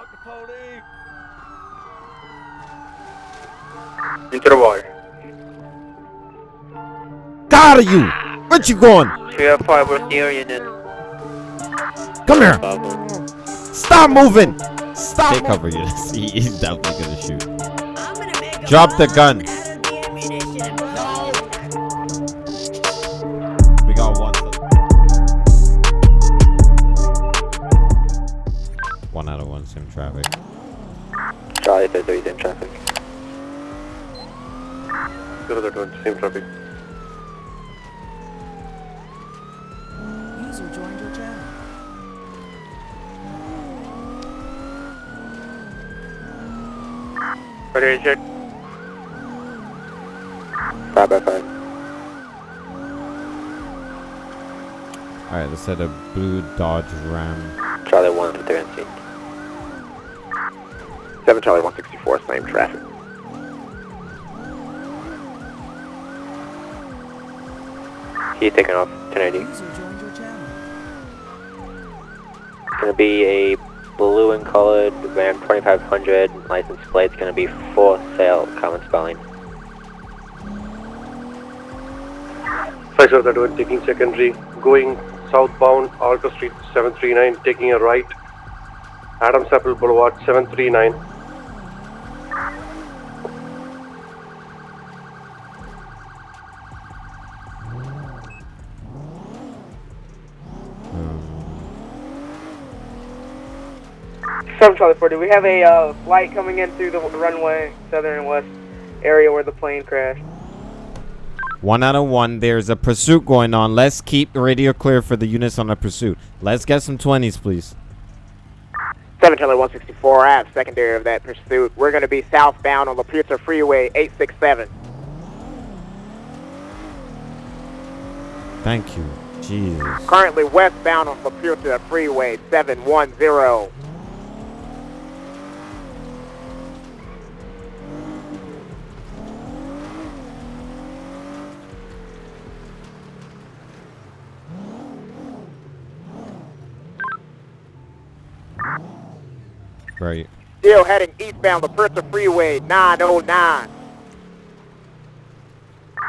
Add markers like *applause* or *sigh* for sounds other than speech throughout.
Fuck the police. Into the water. Got you! Where you going? We have five with the then. Come here! Stop moving! Stop! Take cover, Eunice. He- *laughs* He's definitely gonna shoot. Drop the gun. Traffic. Charlie 33 in traffic. Zero that one, same traffic. User joined your channel. Ready to check? 5 by 5. Alright, let's set a blue Dodge Ram. Charlie 1 to 13. 7 Charlie 164, same traffic. He's taking off 1080. User joined your. It's gonna be a blue and colored Ram 2500 license plate. It's gonna be for sale, common spelling. Five zero that one, taking secondary, going southbound, Alta Street 739, taking a right. Adams Apple Boulevard 739. Seven Charlie 40. We have a uh, flight coming in through the runway, southern and west area where the plane crashed. One out of one. There's a pursuit going on. Let's keep the radio clear for the units on the pursuit. Let's get some 20s, please. 7 Charlie 164 at secondary of that pursuit. We're going to be southbound on La Puerta Freeway 867. Thank you. Jesus. Currently westbound on La Puerta Freeway 710. Right. Still heading eastbound La Puerta Freeway 909.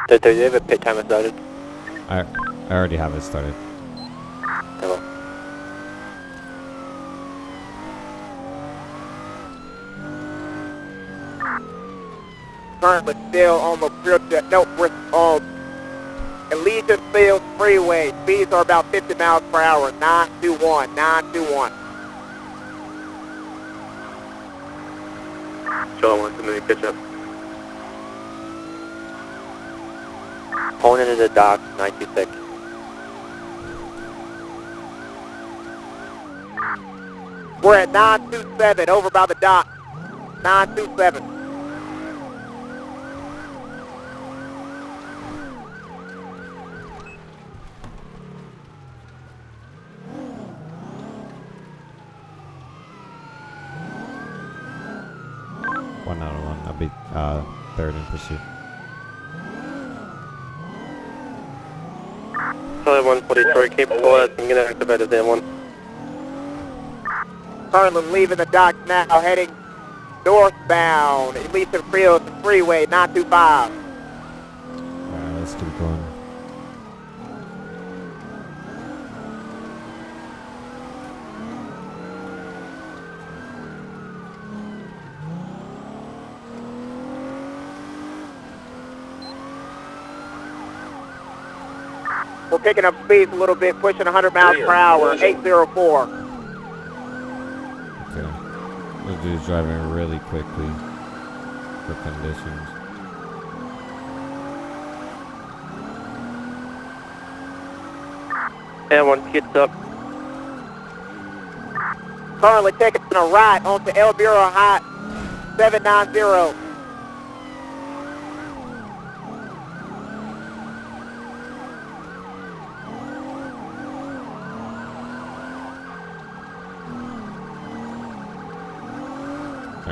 Did they have a pit timer started? I, I already have it started. Hello. Currently still on La Puerta. No, we're on Elysian Fields Freeway. Speeds are about 50 miles per hour. 921. 921. Charlie 1 to make catch up. Pulling into the dock, 926. We're at 927 over by the dock. 927. One out of one. I'll be uh, third in pursuit. Charlie 1 for Detroit, I'm gonna activate the M1. Currently leaving the dock now, heading northbound. Elysian Fields Freeway 925. Alright, let's keep going. We're picking up speeds a little bit, pushing 100 miles per hour. 804. Okay. This dude's driving really quickly for conditions. M1 gets up. Currently taking a ride onto El Burro Heights 790.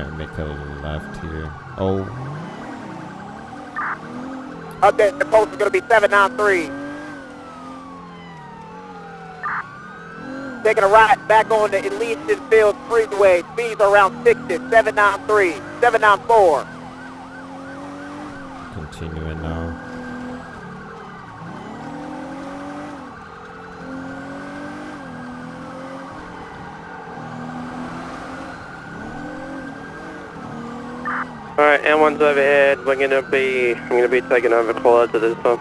Make a left here. Oh, Update, the post is going to be 793. taking a right back on the Elysian Fields Freeway. Speeds around 60, 793, 794. Continuing now. Alright, M1's overhead. We're gonna be, I'm gonna be taking over caller to this one.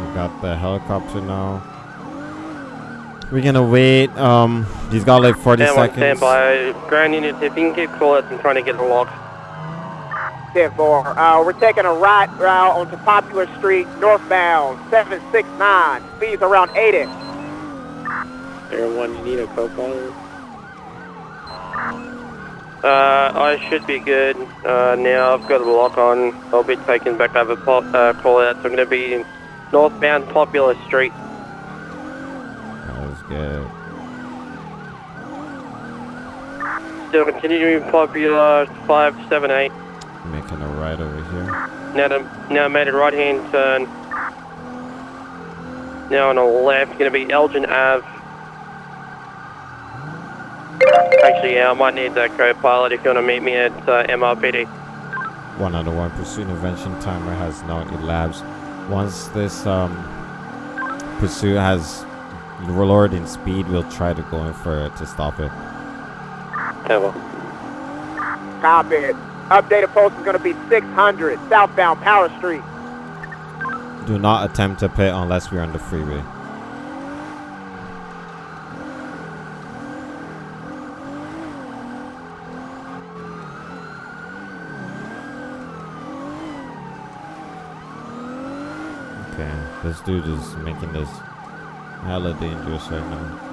We got the helicopter now. We're gonna wait. Um, he's got like 40 M1 seconds. stand by. Ground units, if you can keep call I'm trying to get the lock. 10-4. Uh, we're taking a right route onto Popular Street, northbound, 769. Speeds around 80. Air 1, you need a co-pilot? Uh, I should be good. Uh, now I've got a lock on. I'll be taking back over pop, uh, call out. So I'm gonna be in northbound Popular Street. That was good. Still continuing Popular 578. Making a right over here. Now, to, now made a right hand turn. Now on the left, going to be Elgin Ave. Actually, yeah, I might need that co-pilot if you want to meet me at uh, MRPD. One out of one. Pursuit intervention timer has now elapsed. Once this um, pursuit has lowered in speed, we'll try to go in for it to stop it. Ever. Copy. Updated post is going to be 600, southbound Power Street. Do not attempt to pit unless we're on the freeway. Okay, this dude is making this hella dangerous right now.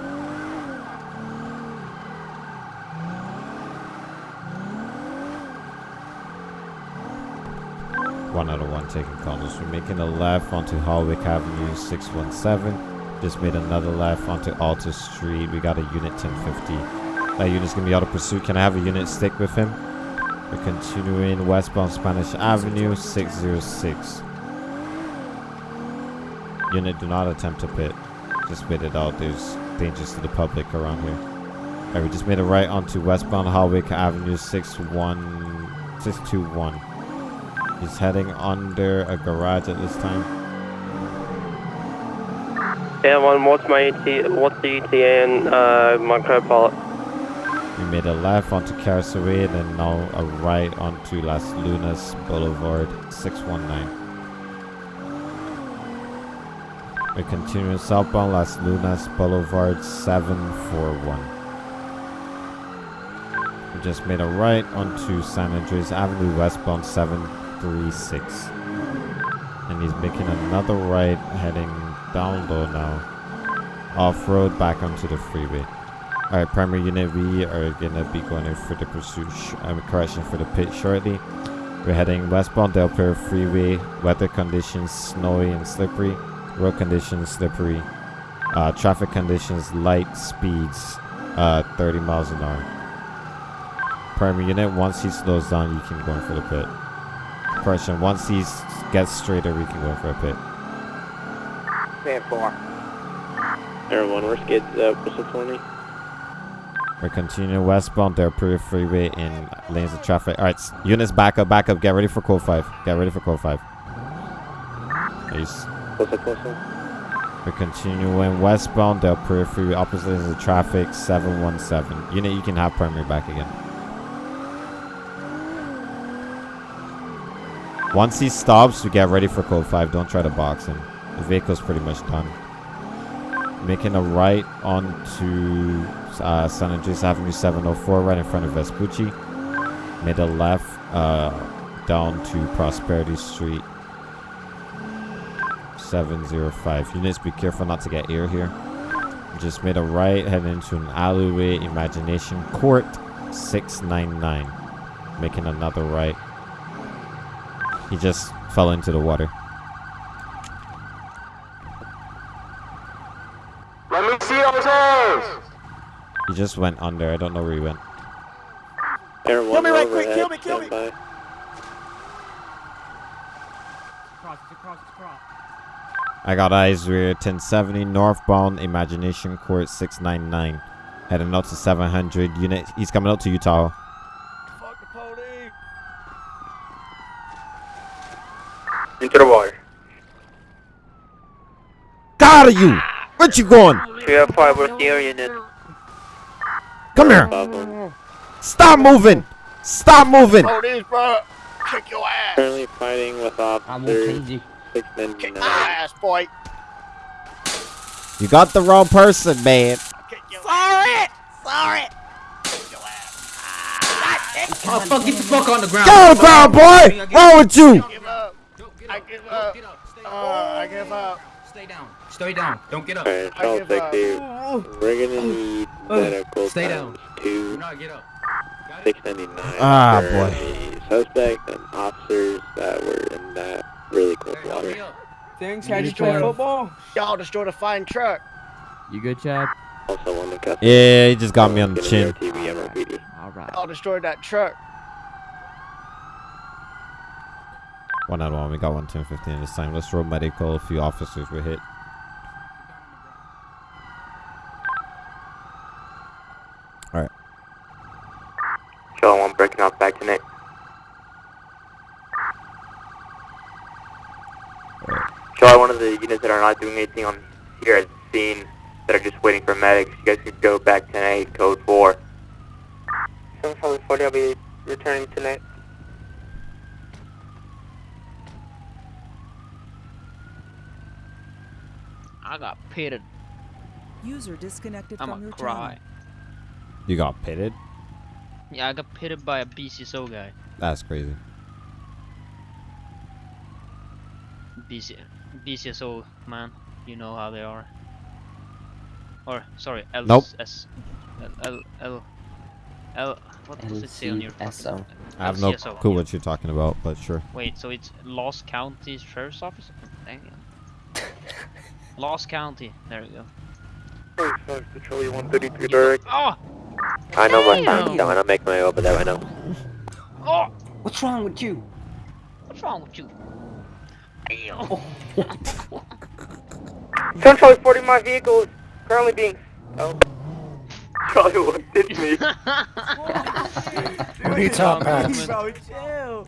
One out of one taking corners. We're making a left onto Hawick Avenue 617. Just made another left onto Alta Street. We got a unit 1050. That unit's gonna be out of pursuit. Can I have a unit stick with him? We're continuing westbound Spanish Avenue 606. Unit, do not attempt to pit. Just wait it out. There's dangers to the public around here. Alright, we just made a right onto westbound Hawick Avenue 61 621. He's heading under a garage at this time. M1, what's my ET, what's the ETA and uh, my co-pilot? We made a left onto Carsaway, then now a right onto Las Lagunas Boulevard 619. Continuing southbound Las Lagunas Boulevard 741. We just made a right onto San Andreas Avenue westbound 736. And he's making another right heading down low now. Off-road back onto the freeway. Alright, primary unit, we are gonna be going in for the pursuit, um, correction for the pit shortly. We're heading westbound Del Perro Freeway. Weather conditions snowy and slippery. Road conditions slippery. Uh, traffic conditions light speeds, uh, 30 miles an hour. Primary unit, once he slows down, you can go in for the pit. Correction, once he s- gets straighter, we can go in for a pit. 10-4. Air 1, we're skids up, whistle 20. We're continuing westbound Del Perro Freeway in lanes of traffic. All right, units back up, back up. Get ready for code 5. Get ready for code 5. Ace. We're continuing westbound Del Freeway, opposite lanes the traffic, 717. Unit, you can have primary back again. Once he stops, we get ready for code 5. Don't try to box him. The vehicle's pretty much done. Making a right onto uh, San Andreas Avenue 704, right in front of Vespucci. Made a left uh, down to Prosperity Street 705. Units, be careful not to get air here. Just made a right, heading into an alleyway, Imagination Court 699. Making another right. He just fell into the water. Let me see those hands! He just went under. I don't know where he went. Air 1, Kill me right quick, kill me, kill me. stand by. Cross, it's a it's a cross. I got eyes rear 1070 northbound Imagination Court 699. Heading out to 700 unit. He's coming out to Utah. Fuck the police. Into the water. Got of you! Where you going? 305, where's the air unit? Come here! Stop moving! Stop moving! Police, bro. Kick your ass. Currently fighting with officers Kick 699. my ass, boy. You got the wrong person, man. Kick your Sorry! Sorry! Kick your ass. Oh fuck! Get the fuck on the ground. Get on the ground, boy! Wrong with you? Give up. I give up. Get up. Stay, Uh, I give up. stay down. Stay down. Don't get up. Alright, I Charles give up. 60. We're gonna need Oh, medical stay times Do 2, not get up. 699. Ah, boy. the Suspect and officers that were in that really cold water. Thanks, how'd you good, play football? Y'all destroyed a fine truck. You good, Chad? Also, one to cut. Yeah, he just got me on the chin. TV, MOPD. Alright. Y'all destroyed that truck. One out of one. We got one 1015 this time. Let's roll medical. A few officers were hit. Charlie 1 breaking off back tonight. Charlie, one of the units that are not doing anything on here at the scene that are just waiting for medics, you guys could go back tonight, code 4. 740, I'll be returning tonight. I got pitted. User disconnected I'm from a your cry. channel. You got pitted? Yeah, I got pitted by a BCSO guy. That's crazy. BC, BCSO man, you know how they are. Or sorry, L Nope. S L L L L. What does it say on your? fucking- I have no clue what you're talking about, but sure. Wait, so it's Lost County Sheriff's Office? Dang *laughs* it. Lost County. There we go. Charlie 133 direct. Oh! I know my Damn. time, so I don't make my way over there right now. Oh! What's wrong with you? What's wrong with you? Damn. 10 Charlie 40, my vehicle is currently being... Oh. Charlie 1 hit me. *laughs* What are you talking about? Bro, chill.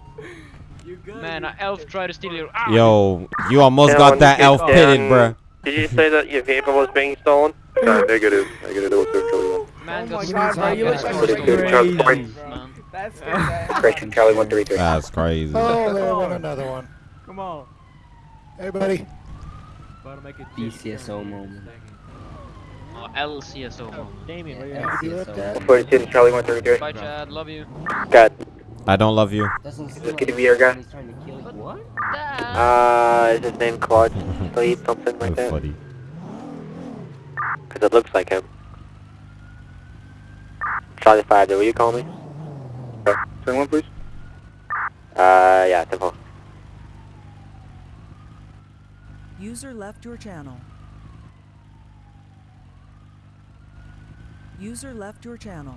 You good? Man, an elf tried to steal your. Ah! Yo, you almost Yeah, got that elf get pitted, down- bruh. Did you say that your vehicle was being stolen? *laughs* Uh, negative. Negative. It was Charlie 1. Man Oh got my god, bro, you look stolen like by you're a crazy. man. Man. That's good, Correction, Charlie 133. That's crazy. Oh, there went another one. Come on. Hey, buddy. BCSO moment. Oh, LCSO. moment. LCSO. 42 Charlie 133. Bye, Chad. Love you. Got. I don't love you. Doesn't seem This like could be your guy. he's trying to kill you. What? Uh, is his name Claude Sleep, *laughs* something like That's that? funny. Because it looks like him. Charlie 5, will you call me? Send one, please. Uh, yeah, simple. User left your channel. User left your channel.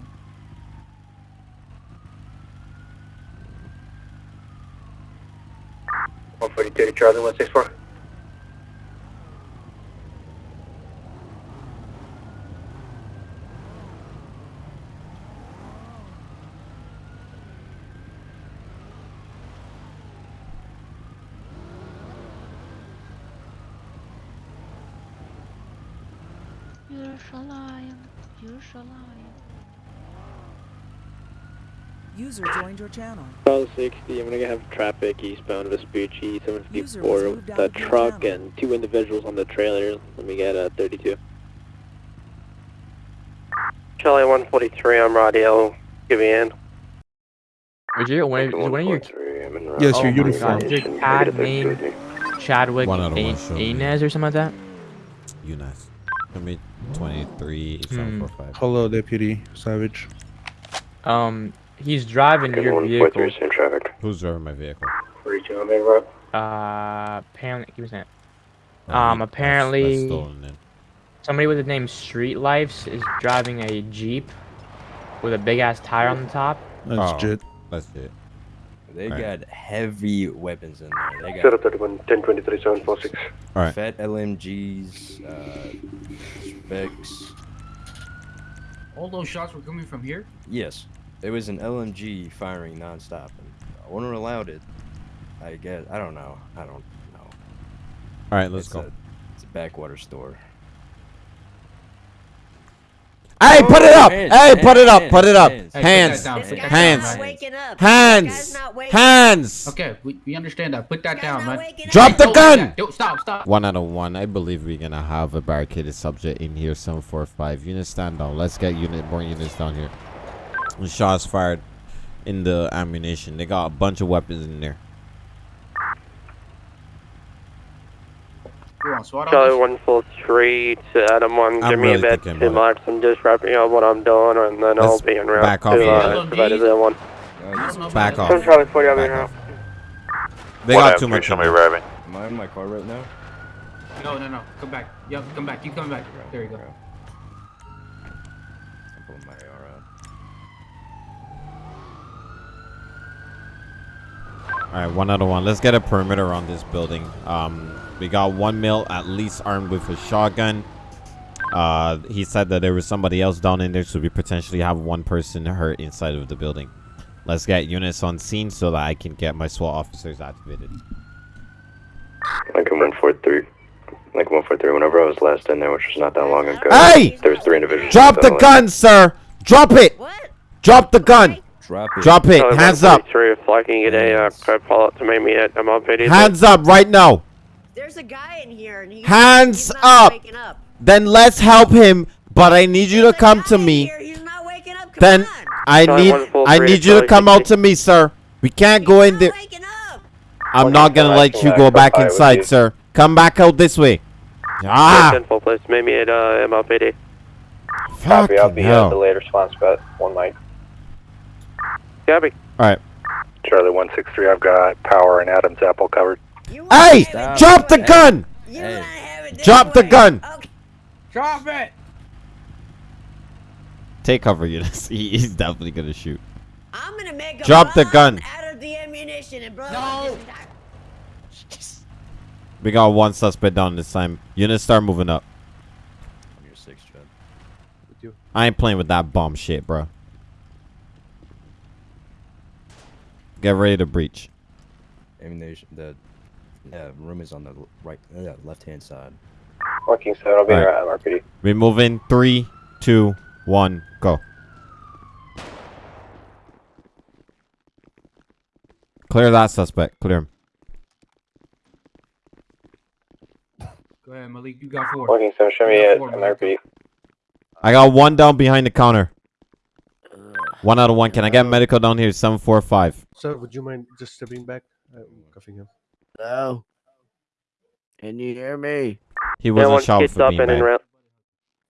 One forty-two Charlie, one six four. You're a lion. You're a lion. User joined your channel. Charlie sixty, I'm gonna have traffic eastbound Vespucci, seven User fifty-four, was with moved the truck channel. and two individuals on the trailer. Let me get a thirty-two. Charlie one forty-three, I'm radio. Give me in. Was your one, is one of your Yes, oh your my uniform. God, is your CAD name Chadwick One out of one, A- show me. Inez or something like that? You nice. Give me 23, Hmm. 745. Hello, Deputy Savage. Um, he's driving your vehicle. in traffic. Who's driving my vehicle? Forty-two on Main Road. Uh, apparently, give me a second. Oh, Um, he- that's- apparently- That's. Somebody with the name Street Lifes is driving a Jeep with a big ass tire on the top. That's Oh. Jit. That's it. They Alright. got heavy weapons in there. They got Zero thirty one ten twenty three seven four six. Alright. fat LMGs, uh, specs. All those shots were coming from here? Yes, it was an LMG firing nonstop, and owner allowed it. I guess I don't know. I don't know. All right, let's It's go. A, it's a backwater store. Hey, put it oh, up! hands, Hey, put it up! hands, Put it up! hands. Hey, Hands! down, put that down, Hands! up. Hands! Guy's not waking Hands! Okay, we, we understand that. Put that down, man. Drop the Don't gun! that. Don't stop, stop. One out of one. I believe we're gonna have a barricaded subject in here. Seven four five. Unit stand down. Let's get unit more units down here. And shots fired in the ammunition. They got a bunch of weapons in there. You want SWAT Charlie officers? one full straight, Adam one, I'm give me really a bit thinking to about mark some just wrapping up what I'm doing, and then I'll be en route back off to a uh, little provided that one. Back off. Charlie 40, I'll be Back now. off. They got too much. in there. Am I in my car right now? No, no, no. Come back. Yep, come back. You come back. There you go. I'm pulling my AR out. All right, one out of one. Let's get a perimeter on this building. Um, we got one male at least armed with a shotgun. Uh, he said that there was somebody else down in there, so we potentially have one person hurt inside of the building. Let's get units on scene so that I can get my SWAT officers activated. Lincoln 143. Lincoln 143, whenever I was last in there, which was not that long ago, Hey! there was three individuals. Drop the that gun, sir. Drop it. Drop the gun. Drop it. Drop it. Charlie Hands up. 143, if I can get a uh, crowd call to meet me at MLPD. Hands up right now. There's a guy in here and he's Hands he's up. waking up. Then let's help him. But I need you to come to me. Then I need I need you to come out to me, sir. We can't go in there. I'm not gonna let you go back inside, sir. Come back out this way. Ah, Info, please meet me at uh, MLPD. Copy, I'll be at the later response spot, one mic. Gabby. All right. Charlie 163, I've got Power and Adam's Apple covered. Hey, drop the gun. Drop the gun. Drop it! Take cover, *laughs* Eunice. He- He's definitely gonna shoot. I'm gonna make a Drop the gun. out of the ammunition and blow No. We got one suspect down this time. Units start moving up. I'm your six, Chad. With you. I ain't playing with that bomb shit, bro. Get ready to breach. Ammunition. The yeah, room is on the right, uh, left hand side. Working so I'll be Alright. there at MLPD. We move in. Three, two, one, go. Clear that suspect. Clear him. Go ahead, Malik. You got four. Working so show me You got at four, I got one down behind the counter. One out of one. Can I get medical down here? Seven four five. Sir, would you mind just stepping back? I'm cuffing him. Hello? Can you hear me? He wasn't one shot for up being and in bad. route.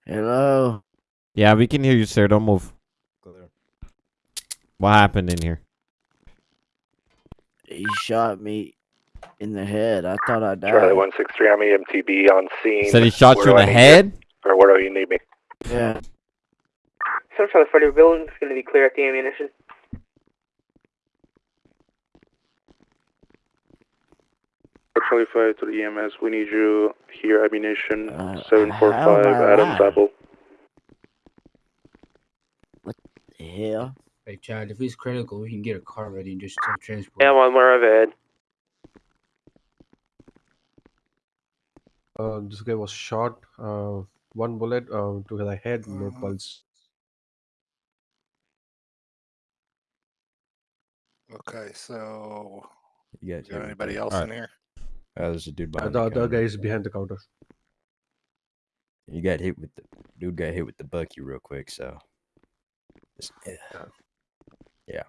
Hello? Yeah, we can hear you, sir. Don't move. Clear. What happened in here? He shot me in the head. I thought I died. Charlie 163, I'm EMTB on scene. Said he shot Where you in the head. Or where do you need me? Yeah. Seven Charlie 40, building's gonna be clear at the ammunition. Charlie 5 to the EMS, we need you here, ammunition, Uh, 745, how am I Adam's alive? Apple. The hell? Hey, Chad, if it's critical, we can get a car ready and just transport. Yeah, one more overhead. Uh, this guy was shot. Uh, one bullet uh, to the head, no pulse. Okay, so You got is there anybody else Alright. in here? Uh, there's a dude Uh, behind the the other counter. guy is behind the counter. You got hit with the dude got hit with the bucky real quick, so. Just, yeah. yeah.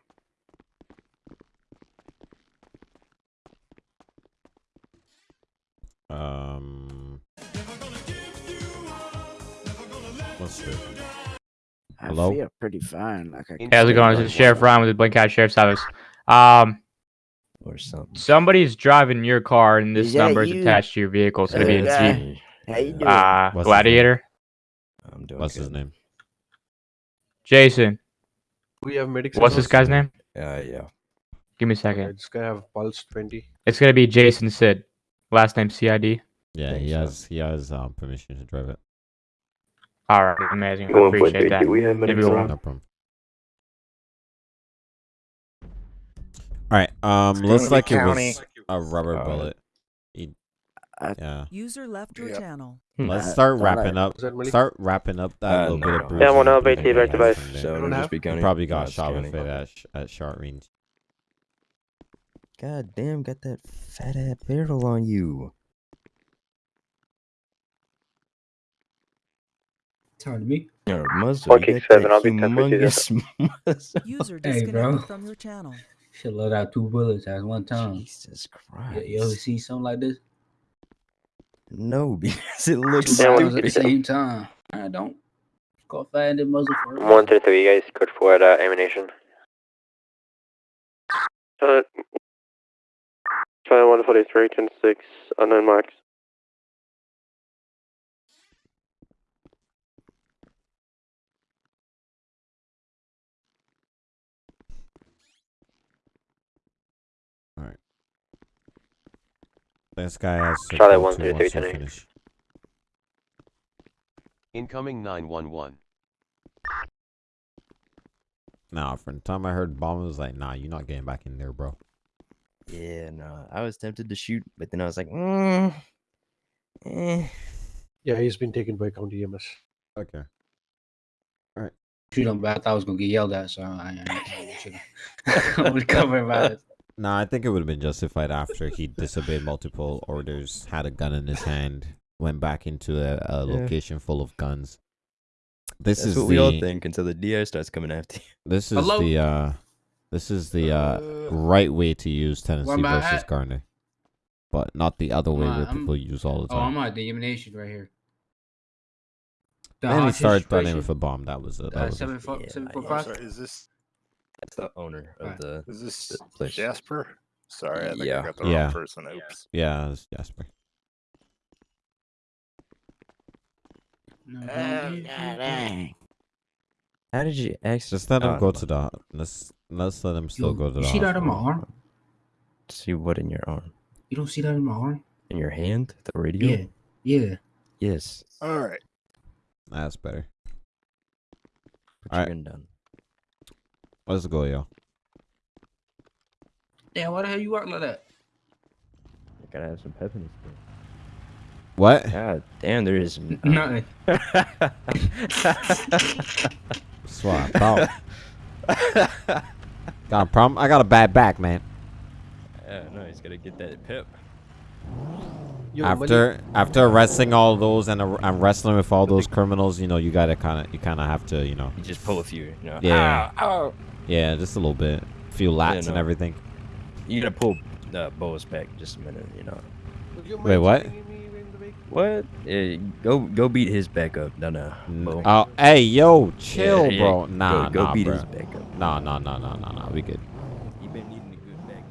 Um. What's this? I Hello? feel pretty fine. Like I how's it going? This is Sheriff Ryan with the Blaine County Sheriff's Office. Um, Or something. somebody's driving your car, and this number is attached to your vehicle. So it'll be Hey, a guy. Jeep. How you doing? Uh, What's? Gladiator. I'm doing What's his name? Jason. We have medics. What's this guy's name? Uh, yeah. Give me a second. It's gonna have pulse 20. It's gonna be Jason Sid. Last name CID. Yeah, he has he has um, permission to drive it. Alright, amazing. I appreciate that. do we have Maybe medics we'll- around? No problem. All right. Um, looks gonna like it county. was a rubber Uh, bullet. He, yeah. User left your Yep. channel. Let's start thought wrapping up. Was? Start wrapping up that Uh, little no, bit of bruising. Yeah, one and LB, bruising back he to has base. So don't it'll just be He county. probably got it's shot with county. it at, sh- at short range. God damn, got that fat ass barrel on you. Talking to me? Your muzzle. One you kick got seven, I'll be 10 for humongous *laughs* muzzle. User Hey, disconnected bro. from your channel. Should let out two bullets at one time. Jesus You, Christ. you ever see something like this? No, *laughs* because it looks Two rounds at the same time. I don't. Go find the muzzle for One through three, you guys, code for uh, ammunition. Uh, China 143, 10 6, unknown marks. This guy has to Charlie go one to three once three I finish. Incoming 911. Nah, from the time I heard bomb, I was like, nah, you're not getting back in there, bro. Yeah, no. I was tempted to shoot, but then I was like, mm, eh. Yeah, he's been taken by county EMS. Okay. All right. Shoot him, but I thought I was gonna get yelled at, so I, I, I was *laughs* covered about *laughs* it. Nah, I think it would have been justified after he disobeyed multiple orders, had a gun in his hand, went back into a, a Yeah. location full of guns. This That's is what the we all think until the DI starts coming after you. *laughs* this is Hello? the uh this is the uh right way to use Tennessee versus at? Garner, but not the other way Am where I'm- people use all the time. Oh. I'm at the elimination right here. The then he hostage started threatening situation, with a bomb. That was it. That uh, was it. seven four Yeah, seven I four know. five. Sorry, is this That's the owner of Right. the, is this the place. Jasper? Sorry, I think Yeah. I got the Yeah. wrong person. Oops. Yeah, it's Jasper. No, Oh, don't be- How did you actually Just let him oh, go to the. Let's let's let him still Yo, go to the. you see that in my arm? See what in your arm? You don't see that in my arm? In your hand? The radio? Yeah, yeah. Yes. All right. That's better. Put your Alright. gun down. Let's go, yo. Damn, why the hell you work like that? I gotta have some pep in this thing. What? God damn, there is *laughs* n- Nothing. *laughs* Swap out. got a problem? I got a bad back, man. Yeah, no, he's gotta get that pep. Yo, after after arresting all those and, ar- and wrestling with all those criminals, you know, you gotta kind of you kind of have to, you know. You just pull a few, you know. Yeah. Ow, ow. Yeah, just a little bit. a few lats and no. everything. You gotta pull uh, Boas back just a minute, you know. Wait, what? What? Yeah, go go beat his back up. No, no. Bo. Oh, hey, yo, chill, Yeah, yeah, bro. go- Nah, go nah, beat bro. his back up. Nah, nah, nah, nah, nah, nah. We good. You been needing a good back.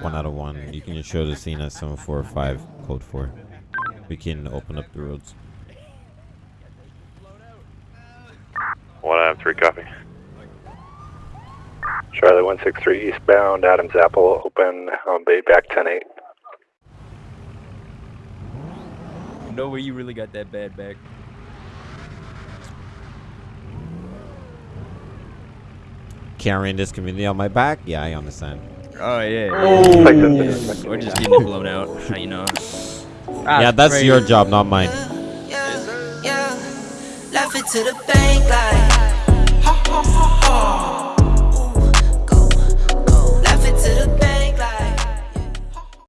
One out of one. You can just show the scene at 745, code 4. We can open up the roads. One out of three, copy. Charlie 163 eastbound, Adams Apple, open, um, Bay back 10 8. You know where you really got that bad back? Carrying this community on my back? Yeah, I understand. Oh yeah. Oh. We're just getting blown out. You know. Yeah, that's crazy. your job, not mine. Yeah, yeah. It to the bank like. Ha, ha, ha,